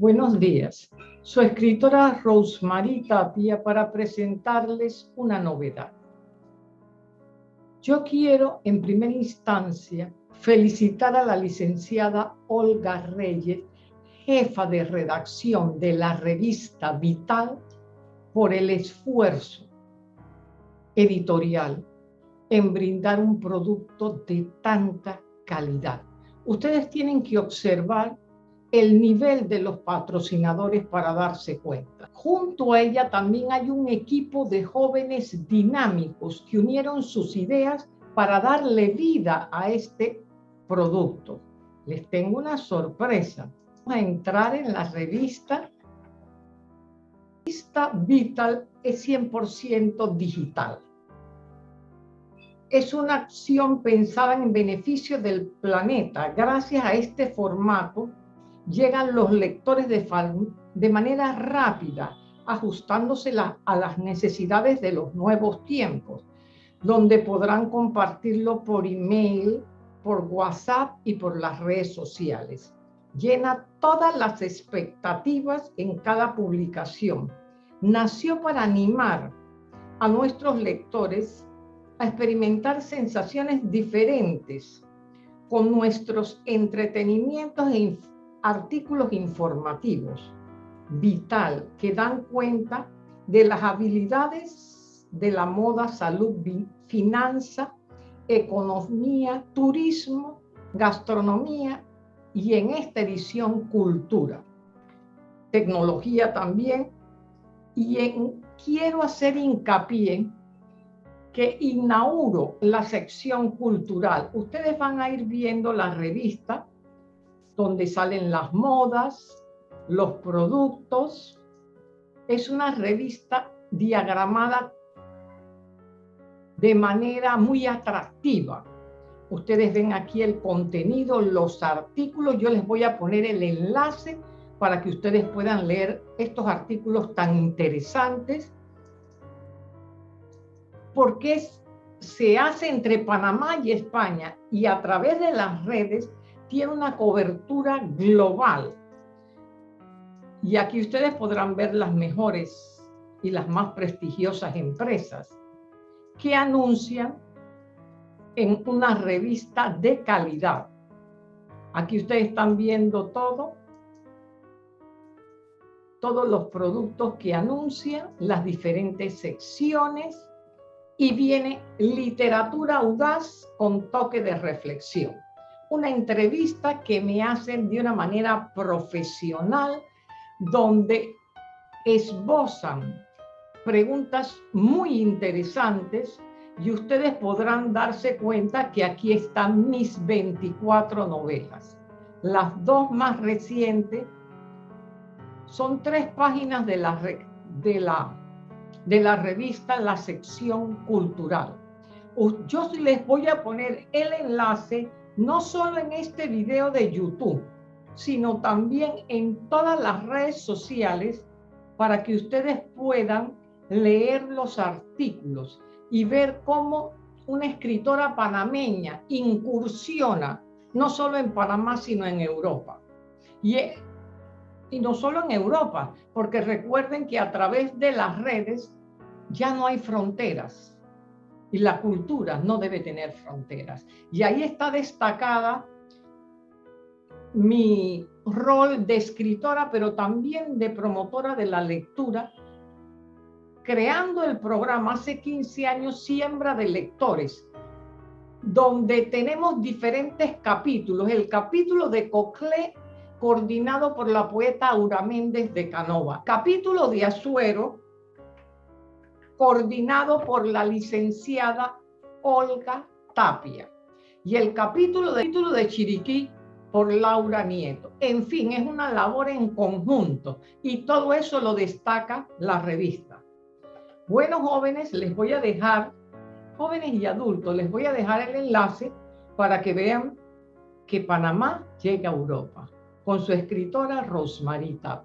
Buenos días. Su escritora Rosemary Tapia para presentarles una novedad. Yo quiero, en primera instancia, felicitar a la licenciada Olga Reyes, jefa de redacción de la revista Vital, por el esfuerzo editorial en brindar un producto de tanta calidad. Ustedes tienen que observar el nivel de los patrocinadores para darse cuenta. Junto a ella también hay un equipo de jóvenes dinámicos que unieron sus ideas para darle vida a este producto. Les tengo una sorpresa. Vamos a entrar en la revista. Esta Vital es 100% digital. Es una acción pensada en beneficio del planeta. Gracias a este formato, llegan los lectores de, de manera rápida, ajustándose a las necesidades de los nuevos tiempos, donde podrán compartirlo por email, por WhatsApp y por las redes sociales. Llena todas las expectativas en cada publicación. Nació para animar a nuestros lectores a experimentar sensaciones diferentes con nuestros entretenimientos e artículos informativos vital que dan cuenta de las habilidades de la moda, salud, finanza, economía, turismo, gastronomía y en esta edición cultura, tecnología también. Y en, quiero hacer hincapié que inauguro la sección cultural. Ustedes van a ir viendo la revista donde salen las modas, los productos. Es una revista diagramada de manera muy atractiva. Ustedes ven aquí el contenido, los artículos. Yo les voy a poner el enlace para que ustedes puedan leer estos artículos tan interesantes. Porque se hace entre Panamá y España y a través de las redes tiene una cobertura global. Y aquí ustedes podrán ver las mejores y las más prestigiosas empresas que anuncian en una revista de calidad. Aquí ustedes están viendo todo, todos los productos que anuncian, las diferentes secciones y viene literatura audaz con toque de reflexión una entrevista que me hacen de una manera profesional, donde esbozan preguntas muy interesantes y ustedes podrán darse cuenta que aquí están mis 24 novelas. Las dos más recientes son tres páginas de la, de la, de la revista La sección cultural. Yo les voy a poner el enlace no solo en este video de YouTube, sino también en todas las redes sociales para que ustedes puedan leer los artículos y ver cómo una escritora panameña incursiona no solo en Panamá, sino en Europa. Y, no solo en Europa, porque recuerden que a través de las redes ya no hay fronteras y la cultura no debe tener fronteras. Y ahí está destacada mi rol de escritora, pero también de promotora de la lectura, creando el programa hace 15 años Siembra de Lectores, donde tenemos diferentes capítulos. El capítulo de Coclé, coordinado por la poeta Aura Méndez de Canova. Capítulo de Azuero, coordinado por la licenciada Olga Tapia. Y el capítulo de, título de Chiriquí por Laura Nieto. En fin, es una labor en conjunto y todo eso lo destaca la revista. Bueno, jóvenes, les voy a dejar, jóvenes y adultos, les voy a dejar el enlace para que vean que Panamá llega a Europa con su escritora Rosmarita